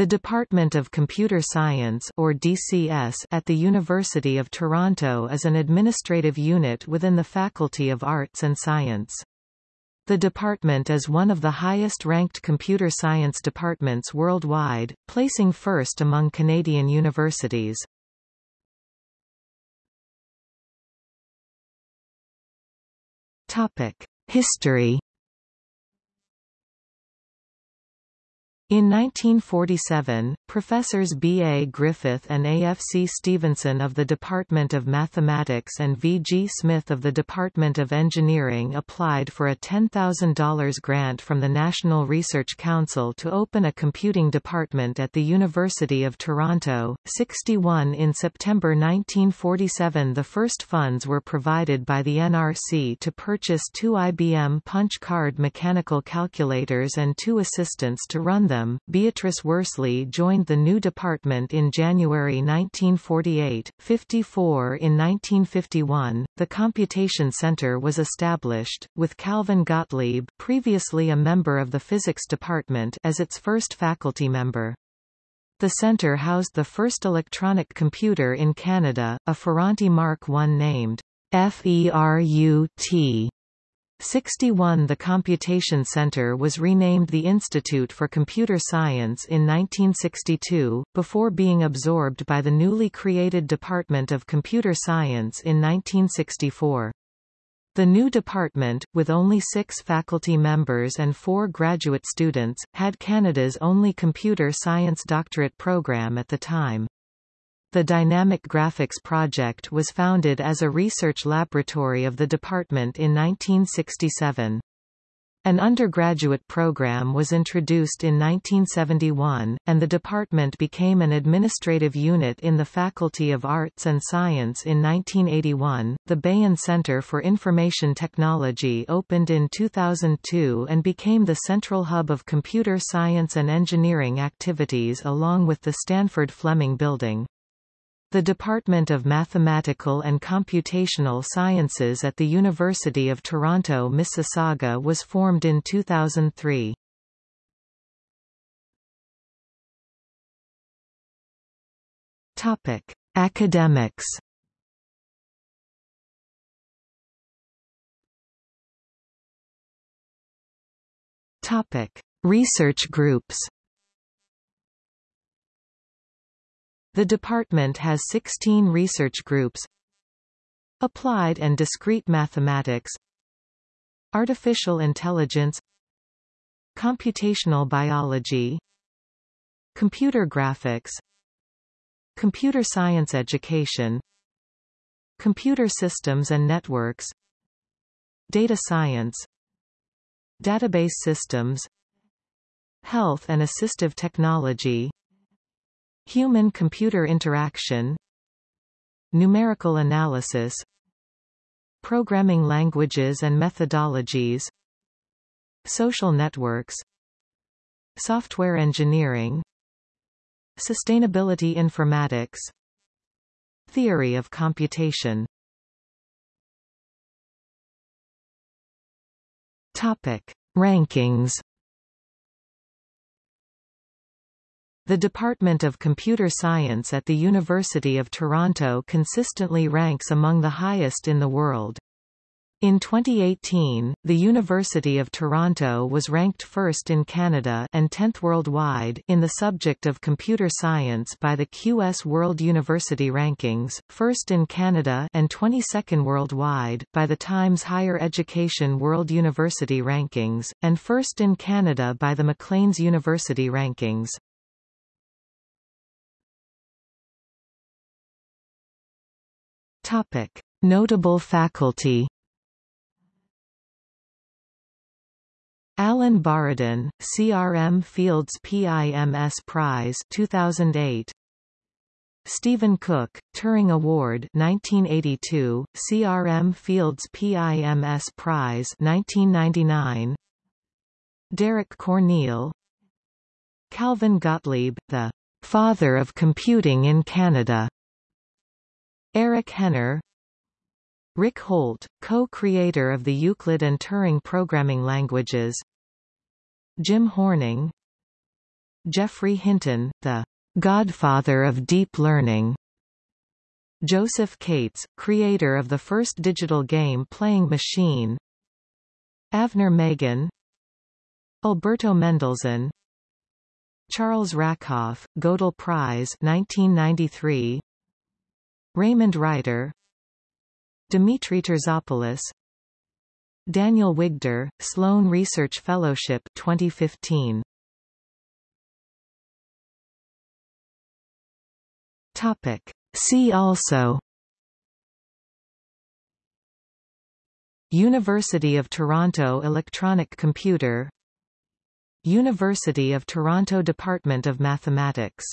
The Department of Computer Science or DCS at the University of Toronto is an administrative unit within the Faculty of Arts and Science. The department is one of the highest-ranked computer science departments worldwide, placing first among Canadian universities. History In 1947, professors B. A. Griffith and A. F. C. Stevenson of the Department of Mathematics and V. G. Smith of the Department of Engineering applied for a $10,000 grant from the National Research Council to open a computing department at the University of Toronto. 61 In September 1947 the first funds were provided by the NRC to purchase two IBM punch card mechanical calculators and two assistants to run them Beatrice Worsley joined the new department in January 1948. 54 In 1951, the Computation Center was established, with Calvin Gottlieb previously a member of the Physics Department as its first faculty member. The center housed the first electronic computer in Canada, a Ferranti Mark I named FERUT 61 The Computation Center was renamed the Institute for Computer Science in 1962, before being absorbed by the newly created Department of Computer Science in 1964. The new department, with only six faculty members and four graduate students, had Canada's only computer science doctorate program at the time. The Dynamic Graphics Project was founded as a research laboratory of the department in 1967. An undergraduate program was introduced in 1971, and the department became an administrative unit in the Faculty of Arts and Science in 1981. The Bahen Center for Information Technology opened in 2002 and became the central hub of computer science and engineering activities along with the Sandford Fleming Building. The Department of Mathematical and Computational Sciences at the University of Toronto Mississauga was formed in 2003. Topic: Academics. Topic: Research groups. The department has 16 research groups Applied and Discrete Mathematics Artificial Intelligence Computational Biology Computer Graphics Computer Science Education Computer Systems and Networks Data Science Database Systems Health and Assistive Technology Human-computer interaction Numerical analysis Programming languages and methodologies Social networks Software engineering Sustainability informatics Theory of computation Topic. Rankings The Department of Computer Science at the University of Toronto consistently ranks among the highest in the world. In 2018, the University of Toronto was ranked first in Canada and 10th worldwide in the subject of computer science by the QS World University Rankings, first in Canada and 22nd worldwide by the Times Higher Education World University Rankings, and first in Canada by the Maclean's University Rankings. Topic: Notable faculty. Allan Borodin, CRM Fields PIMS Prize 2008. Stephen Cook, Turing Award 1982, CRM Fields PIMS Prize 1999. Derek Corneil Calvin Gottlieb, the father of computing in Canada Eric Hehner Rick Holt, co-creator of the Euclid and Turing programming languages Jim Horning Geoffrey Hinton, the godfather of deep learning. Josef Kates, creator of the first digital game playing machine. Avner Magen Alberto Mendelzon Charles Rackoff, Gödel Prize 1993 Raymond Reiter Demetri Terzopoulos Daniel Wigdor, Sloan Research Fellowship 2015 Topic. See also. University of Toronto Electronic Computer. University of Toronto Department of Mathematics